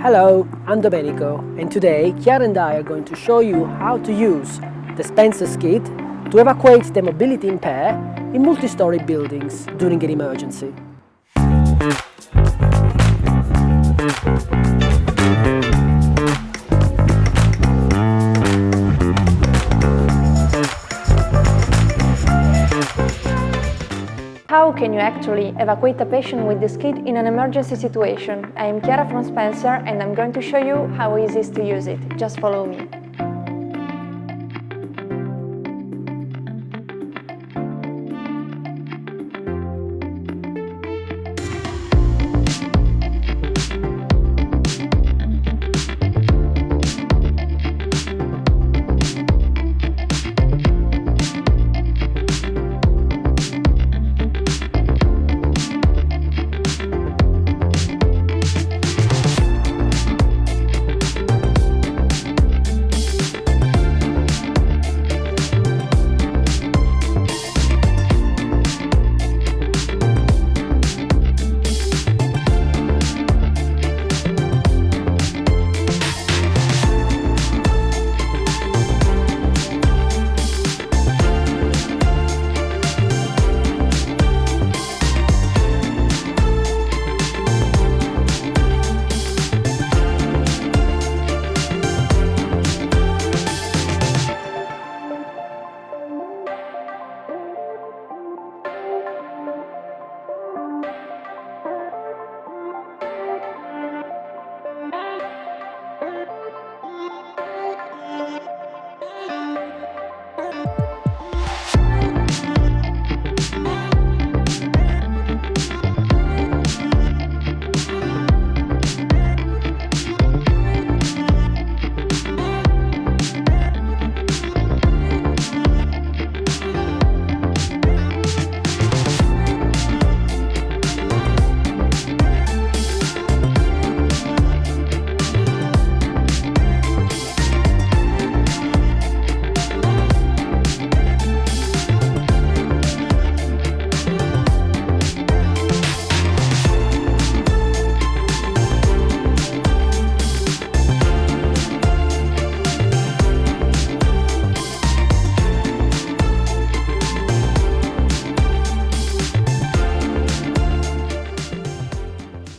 Hello, I'm Domenico and today Chiara and I are going to show you how to use the Spencer Skid to evacuate the mobility impaired in multi-story buildings during an emergency. How can you actually evacuate a patient with the skid in an emergency situation? I am Chiara from Spencer and I'm going to show you how easy it is to use it. Just follow me.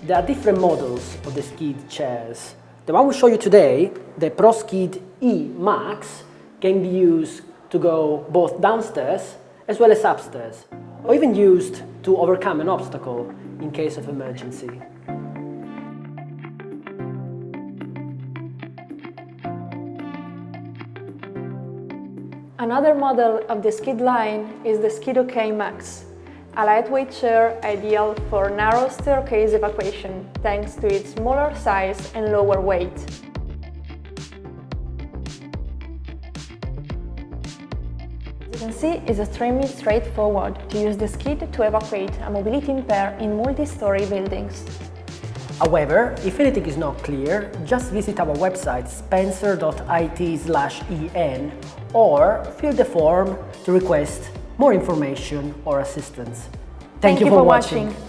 There are different models of the skid chairs. The one we show you today, the ProSkid E Max, can be used to go both downstairs as well as upstairs, or even used to overcome an obstacle in case of emergency. Another model of the skid line is the Skid OK Max, a lightweight chair ideal for narrow staircase evacuation thanks to its smaller size and lower weight. As you can see, it's extremely straightforward to use the skid to evacuate a mobility impaired in multi-story buildings. However, if anything is not clear, just visit our website spencer.it en or fill the form to request more information or assistance. Thank, Thank you, you, for, watching. watching.